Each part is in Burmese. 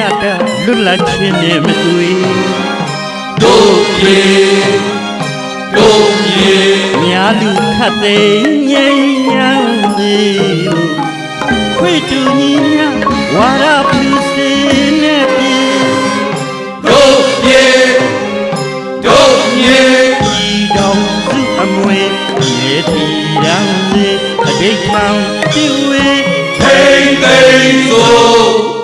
မြတ်တာလွတ်လပ်ခြင်းနဲ့မတွေ့တို့ပြေတို့ပြေများလူခတ်သိမ်းငြိမ်းရန်သည်ခွေတူညီများဝါရပြုစင်းနဲ့ပြေတို့ပြေတို့ပြေဒီတော်စုအမွေမြေတီရန်စေအတိတ်ခံပြည့်ဝေထိန်သိမ်းဆို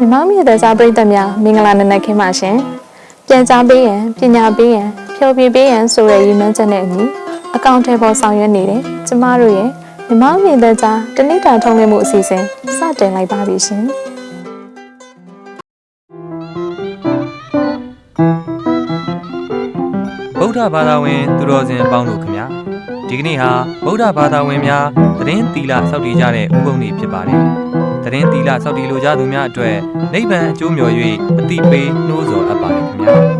မြမမြေတဲ့စားပရိသတ်များမင်္ဂလာနံနက်ခင်းပါရှင်။ပြန်ကြားပေးရန်ပညာပေးရန်ဖျော်ဖြေပေးရန်ဆိုတဲ့ရည်မှန်းချက်နဲ့အညီအကောင့်ထဲပေါ်ဆောင်ရွက်နေတဲ့ကျမတို့ရဲ့မြမမြေတဲ့ကြားတဏိတာထုံးလင်းမှုအစီအစဉ်စတင်လိုက်ပါပြီရှင်။ဗုဒ္ဓဘာသာဝင် သူတော်စင်အပေါင်းတို့ခင်ဗျာဒီကနေ့ဟာဗုဒ္ဓဘာသာဝင်များသတင်းသီလစောင့်တည်ကြတဲ့ဥပုံနေ့ဖြစ်ပါတယ် သတင်းသီလစောင့်တည်လိုကြသူများအတွက်နိဗ္ဗာန်အကျိုးမျှော်၍အတိပေးနှိုးဆော်အပ်ပါတယ်ခင်ဗျာ